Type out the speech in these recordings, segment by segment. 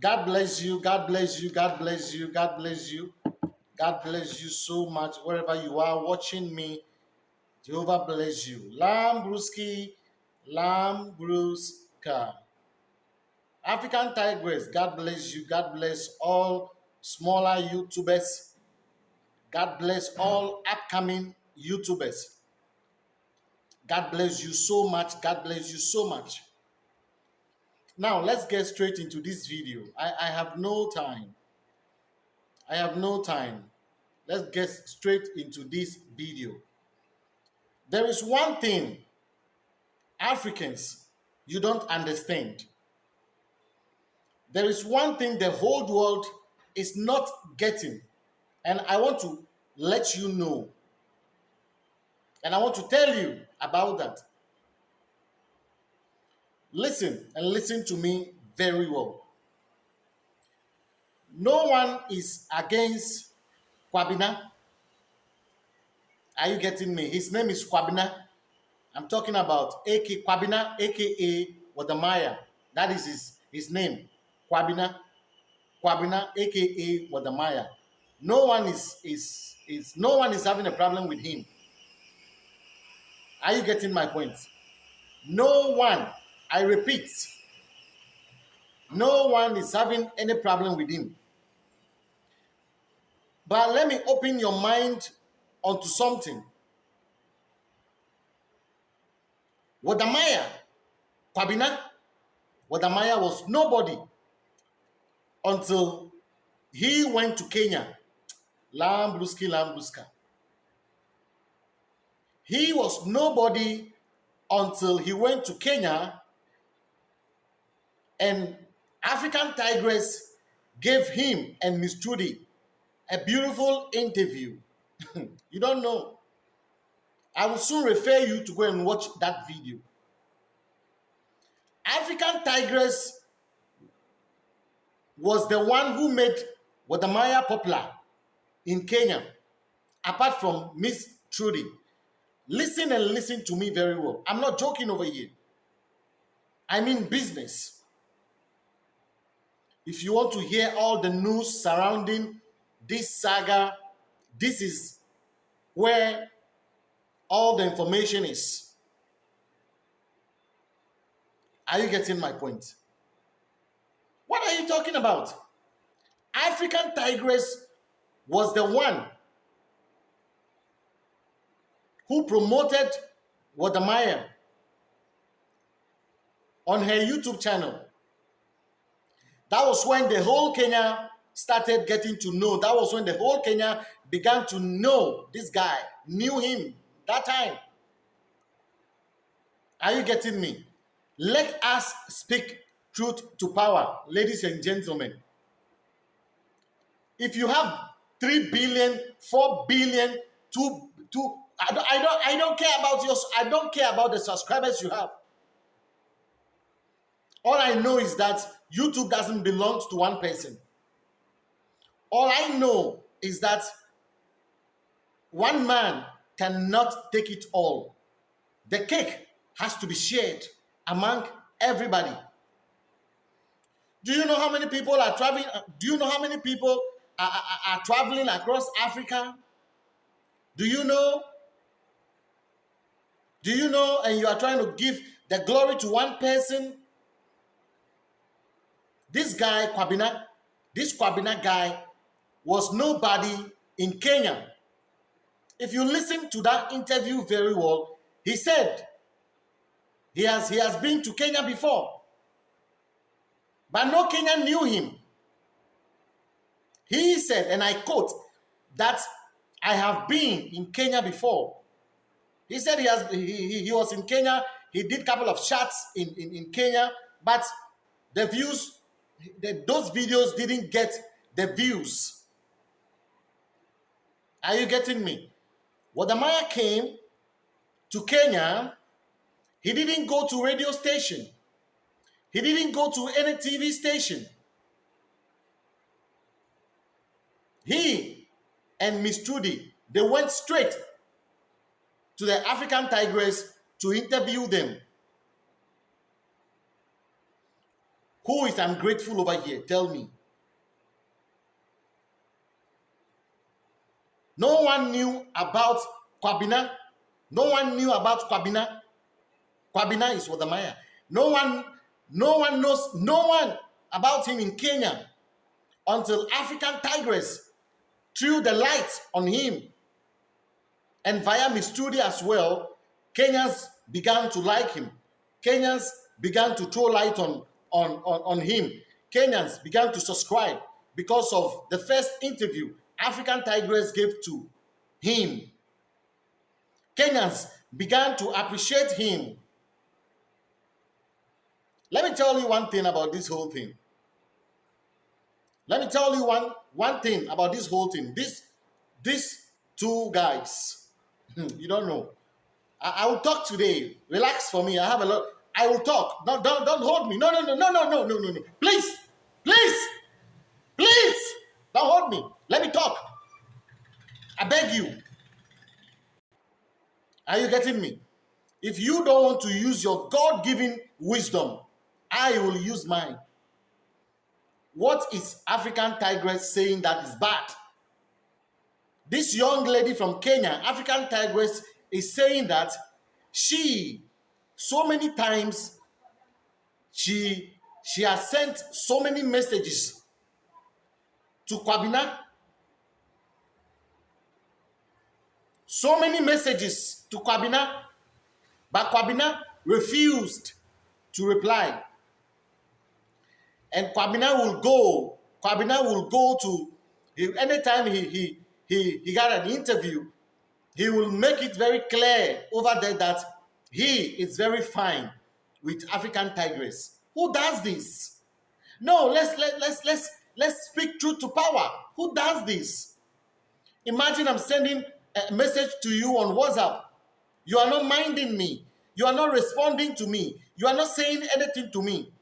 God bless you. God bless you. God bless you. God bless you. God bless you so much wherever you are watching me. Jehovah bless you. Lambruski, Lambruska. African Tigress, God bless you. God bless all smaller YouTubers. God bless all upcoming YouTubers. God bless you so much. God bless you so much. Now, let's get straight into this video. I, I have no time. I have no time. Let's get straight into this video. There is one thing Africans you don't understand. There is one thing the whole world is not getting. And I want to let you know. And I want to tell you about that. Listen and listen to me very well. No one is against Kwabena. Are you getting me? His name is Kwabena. I'm talking about AK Kwabena, aka Wode Maya. That is his, his name. Kwabena. Kwabena, aka Wode Maya. No one is is is no one is having a problem with him. Are you getting my point? No one, I repeat, no one is having any problem with him. But let me open your mind onto something. Wode Maya, Kwabena, Wode Maya was nobody until he went to Kenya. Lambruski, Lambruska. He was nobody until he went to Kenya and African Tigress gave him and Miss Trudy a beautiful interview. you don't know. I will soon refer you to go and watch that video. African Tigress was the one who made Wode Maya popular in Kenya, apart from Miss Trudy. Listen and listen to me very well. I'm not joking over here. I mean business. If you want to hear all the news surrounding this saga, this is where all the information is. Are you getting my point? What are you talking about? African Tigress was the one who promoted Wode Maya on her YouTube channel. That was when the whole Kenya started getting to know. That was when the whole Kenya began to know this guy, knew him that time. Are you getting me? Let us speak truth to power, ladies and gentlemen. If you have 3 billion, 4 billion, 2, 2 I don't, I don't, I don't care about your, I don't care about the subscribers you have. All I know is that YouTube doesn't belong to one person. All I know is that one man cannot take it all. The cake has to be shared among everybody. Do you know how many people are traveling? Uh, do you know how many people are, are, are traveling across Africa? Do you know do you know? And you are trying to give the glory to one person. This guy, Kwabena, this Kwabena guy was nobody in Kenya. If you listen to that interview very well, he said he has, he has been to Kenya before. But no Kenyan knew him. He said, and I quote, that I have been in Kenya before. He said he has he, he was in Kenya. He did a couple of shots in, in, in Kenya, but the views, the, those videos didn't get the views. Are you getting me? Wadamaya came to Kenya. He didn't go to radio station. He didn't go to any TV station. He and Miss Trudy, they went straight to the African Tigress to interview them. Who is ungrateful over here? Tell me. No one knew about Kwabena. No one knew about Kwabena. Kwabena is Maya. No one, no one knows, no one about him in Kenya until African Tigress threw the light on him. And via Miss Trudy as well, Kenyans began to like him. Kenyans began to throw light on, on, on, on him. Kenyans began to subscribe because of the first interview African Tigress gave to him. Kenyans began to appreciate him. Let me tell you one thing about this whole thing. Let me tell you one, one thing about this whole thing. This, these two guys, you don't know. I, I will talk today. Relax for me. I have a lot. I will talk. No, don't, don't hold me. No, no, no, no, no, no, no, no, no. Please, please, please, don't hold me. Let me talk. I beg you. Are you getting me? If you don't want to use your God given wisdom, I will use mine. What is African Tigress saying that is bad? This young lady from Kenya, African Tigress, is saying that she, so many times, she, she has sent so many messages to Kwabena so many messages to Kwabena, but Kwabena refused to reply. And Kwabena will go, Kwabena will go to, anytime he, he, he, he got an interview, he will make it very clear over there that he is very fine with African tigress. Who does this? No, let's let, let's let's let's speak truth to power. Who does this? Imagine I'm sending a message to you on WhatsApp. You are not minding me. You are not responding to me. You are not saying anything to me.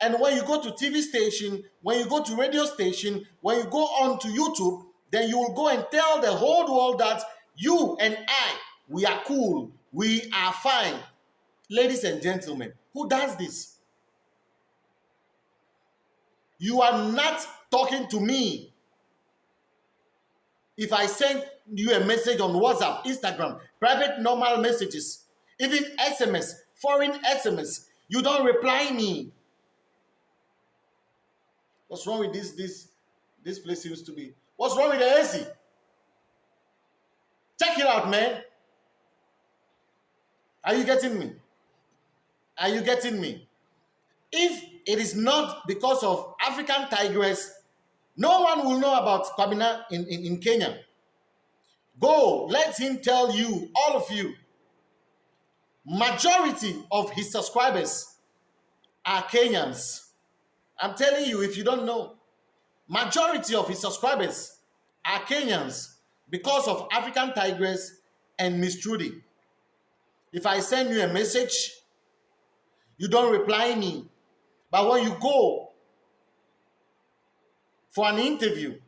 And when you go to TV station, when you go to radio station, when you go on to YouTube, then you will go and tell the whole world that you and I, we are cool. We are fine. Ladies and gentlemen, who does this? You are not talking to me. If I send you a message on WhatsApp, Instagram, private normal messages, even SMS, foreign SMS, you don't reply me. What's wrong with this? This this place seems to be. What's wrong with the AC? Check it out, man. Are you getting me? Are you getting me? If it is not because of African tigress, no one will know about Kwabena in, in, in Kenya. Go, let him tell you, all of you, majority of his subscribers are Kenyans. I'm telling you, if you don't know, majority of his subscribers are Kenyans because of African Tigress and Miss Trudy. If I send you a message, you don't reply me. But when you go for an interview,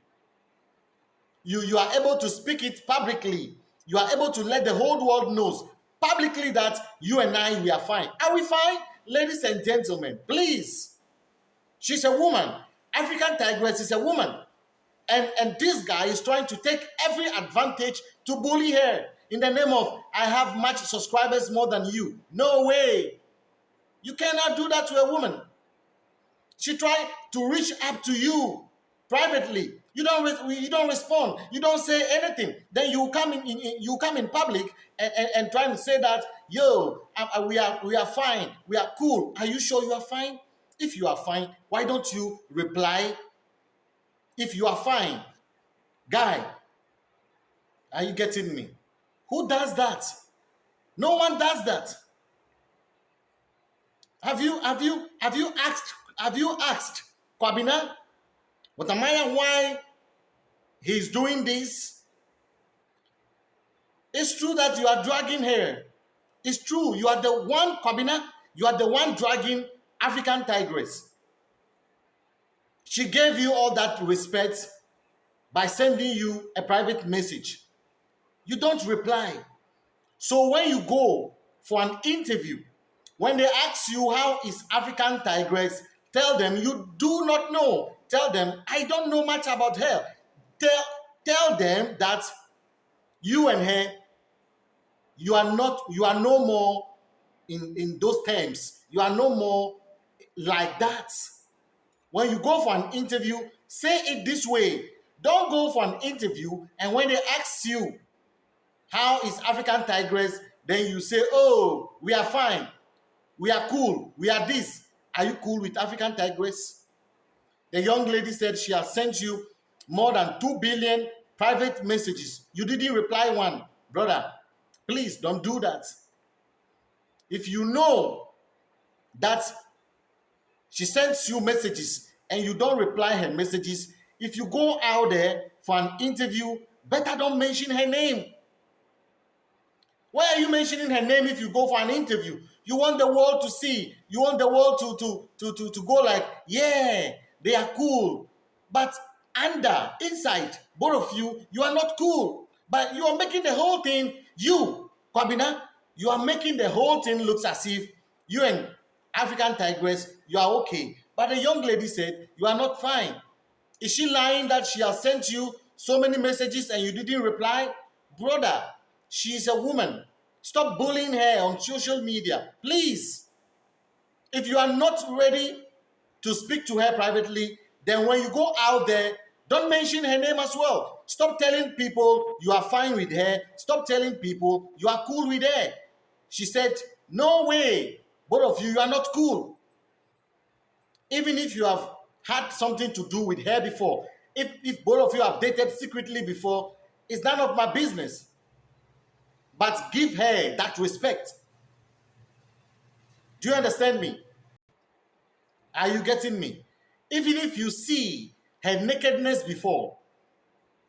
you, you are able to speak it publicly. You are able to let the whole world knows publicly that you and I, we are fine. Are we fine? Ladies and gentlemen, please. She's a woman. African Tigress is a woman. And, and this guy is trying to take every advantage to bully her in the name of, I have much subscribers more than you. No way. You cannot do that to a woman. She tried to reach up to you privately. You don't you don't respond. You don't say anything. Then you come in, in, in you come in public and, and, and try to say that yo I, uh, we are we are fine. We are cool. Are you sure you are fine? If you are fine why don't you reply? If you are fine guy are you getting me who does that no one does that have you have you have you asked have you asked Kwabena but Amaya, why he's doing this? It's true that you are dragging her. It's true. You are the one, Kwabena, you are the one dragging African Tigress. She gave you all that respect by sending you a private message. You don't reply. So when you go for an interview, when they ask you how is African Tigress, Tell them you do not know. Tell them I don't know much about her. Tell, tell them that you and her, you are not, you are no more in, in those terms. You are no more like that. When you go for an interview, say it this way. Don't go for an interview and when they ask you, how is African Tigress, then you say, oh, we are fine. We are cool. We are this. Are you cool with African Tigress? The young lady said she has sent you more than 2 billion private messages. You didn't reply one. Brother, please don't do that. If you know that she sends you messages and you don't reply her messages, if you go out there for an interview, better don't mention her name. Why are you mentioning her name if you go for an interview? You want the world to see. You want the world to, to, to, to, to go like, yeah, they are cool. But under, inside, both of you, you are not cool. But you are making the whole thing, you, Kwabena, you are making the whole thing looks as if you and African Tigress, you are okay. But the young lady said, you are not fine. Is she lying that she has sent you so many messages and you didn't reply? Brother, she is a woman. Stop bullying her on social media. Please. If you are not ready to speak to her privately, then when you go out there, don't mention her name as well. Stop telling people you are fine with her. Stop telling people you are cool with her. She said, No way. Both of you, you are not cool. Even if you have had something to do with her before, if, if both of you have dated secretly before, it's none of my business. But give her that respect. Do you understand me? Are you getting me? Even if you see her nakedness before,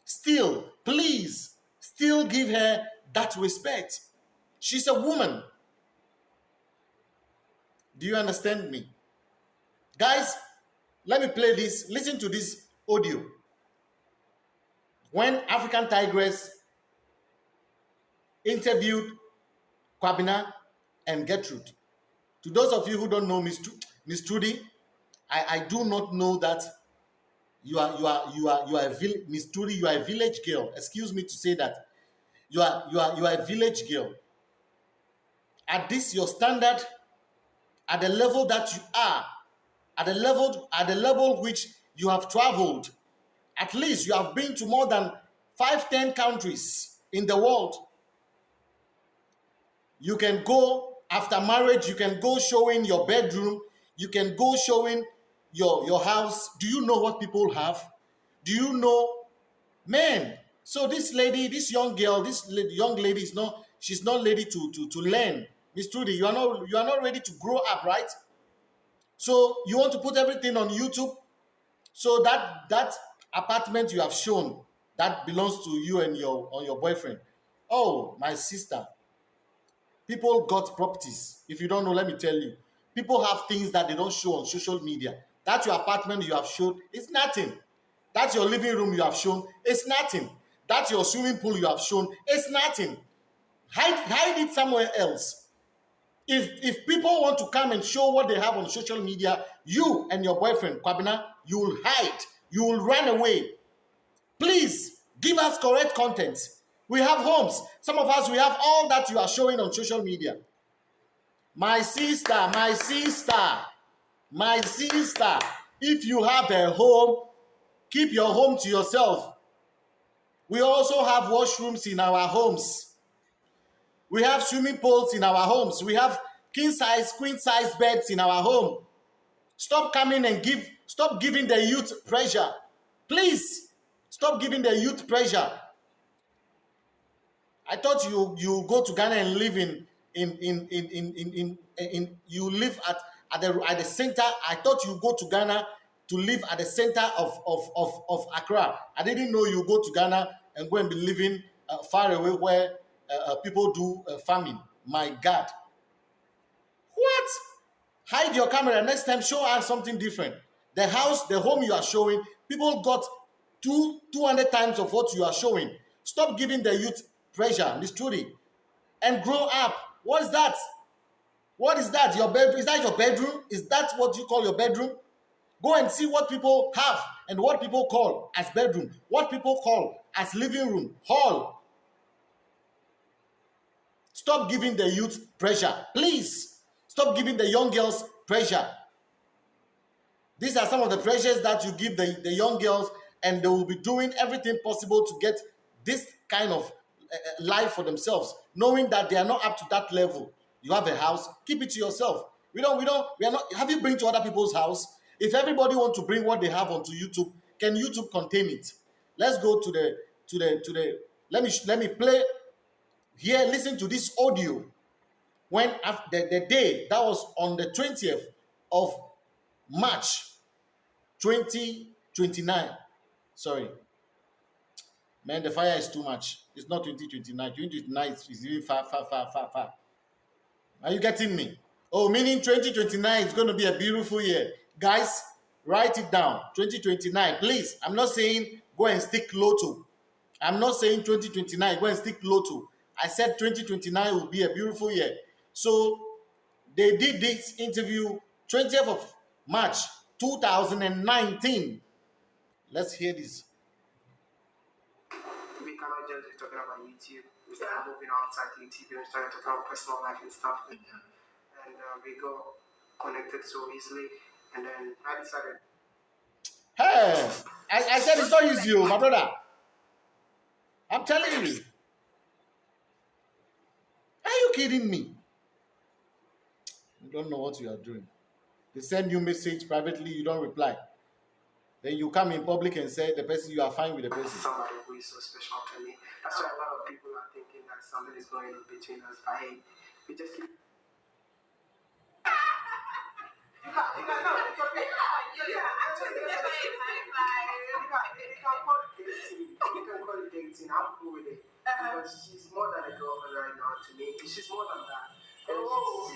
still, please, still give her that respect. She's a woman. Do you understand me? Guys, let me play this. Listen to this audio. When African Tigress interviewed Kwabena and Gertrude. To those of you who don't know Miss, Miss Trudy, I, I do not know that you are you are you are you are a Miss Trudy, you are a village girl. Excuse me to say that. You are you are you are a village girl. At this your standard, at the level that you are, at the level at the level which you have traveled, at least you have been to more than five, ten countries in the world. You can go after marriage, you can go showing your bedroom, you can go showing your, your house. Do you know what people have? Do you know? Man, so this lady, this young girl, this young lady is not, she's not ready to, to, to learn. Miss Trudy, you are not you are not ready to grow up, right? So you want to put everything on YouTube. So that that apartment you have shown that belongs to you and your on your boyfriend. Oh, my sister, People got properties. If you don't know, let me tell you. People have things that they don't show on social media. That's your apartment you have shown, it's nothing. That's your living room you have shown, it's nothing. That's your swimming pool you have shown, it's nothing. Hide, hide it somewhere else. If, if people want to come and show what they have on social media, you and your boyfriend, Kwabena, you will hide. You will run away. Please give us correct content. We have homes. Some of us, we have all that you are showing on social media. My sister, my sister, my sister, if you have a home, keep your home to yourself. We also have washrooms in our homes. We have swimming pools in our homes. We have king size, queen size beds in our home. Stop coming and give, stop giving the youth pressure. Please, stop giving the youth pressure. I thought you you go to Ghana and live in in in in in in, in, in you live at at the at the center. I thought you go to Ghana to live at the center of of of, of Accra. I didn't know you go to Ghana and go and be living uh, far away where uh, uh, people do uh, farming. My God. What? Hide your camera. Next time, show us something different. The house, the home you are showing, people got two 200 times of what you are showing. Stop giving the youth pressure, Miss Trudy, and grow up. What is that? What is that? Your bedroom? Is that your bedroom? Is that what you call your bedroom? Go and see what people have and what people call as bedroom, what people call as living room, hall. Stop giving the youth pressure. Please stop giving the young girls pressure. These are some of the pressures that you give the, the young girls, and they will be doing everything possible to get this kind of Eh, eh, life for themselves, knowing that they are not up to that level. You have a house, keep it to yourself. We don't, we don't, we are not. Have you bring to other people's house? If everybody want to bring what they have onto YouTube, can YouTube contain it? Let's go to the to the to the. Let me let me play here. Listen to this audio. When after the day that was on the twentieth of March, twenty twenty nine. Sorry, man, the fire is too much. It's not twenty twenty nine. Twenty twenty nine is even far, far, far, far, far. Are you getting me? Oh, meaning 2029 is going to be a beautiful year. Guys, write it down. 2029. Please, I'm not saying go and stick lotto. I'm not saying 2029, go and stick lotto. I said 2029 will be a beautiful year. So they did this interview 20th of March 2019. Let's hear this. We cannot just be talking about YouTube. We start moving outside YouTube and starting to talk about personal life and stuff. And uh, we got connected so easily. And then I decided. Hey, I, I said it's not easy, oh, my brother. I'm telling you. Are you kidding me? You don't know what you are doing. They send you message privately, you don't reply. Then you come in public and say the person you are fine with the person. Somebody is so special to me. That's why a lot of people are thinking that something is going on between us. I we just keep no, it's okay. Yeah, actually, you can, you can call it dating. You can call it dating. I'm cool with it. Because she's more than a girlfriend right now to me. She's more than that. Oh.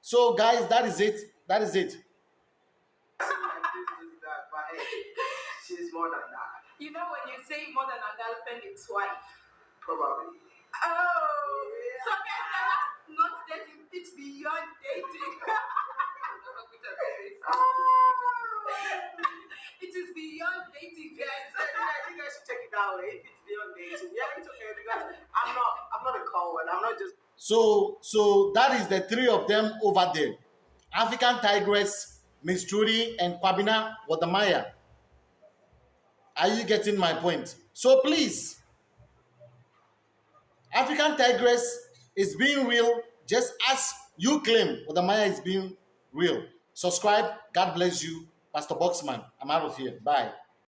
So, guys, that is it. That is it. She's more than that. You know, when you say more than a girlfriend, it's wife. Probably. Oh, yeah. so guys, not dating, it's beyond dating. Oh. it is beyond dating, guys. you guys should take it that way. If it's beyond dating, yeah, it's okay because I'm not, I'm not a coward. I'm not just. So, so that is the three of them over there: African Tigress, Miss Trudy, and Kwabena Wode Maya. Are you getting my point? So please, African Tigress is being real, just as you claim Wadamaya is being real. Subscribe. God bless you. Pastor Boxman. I'm out of here. Bye.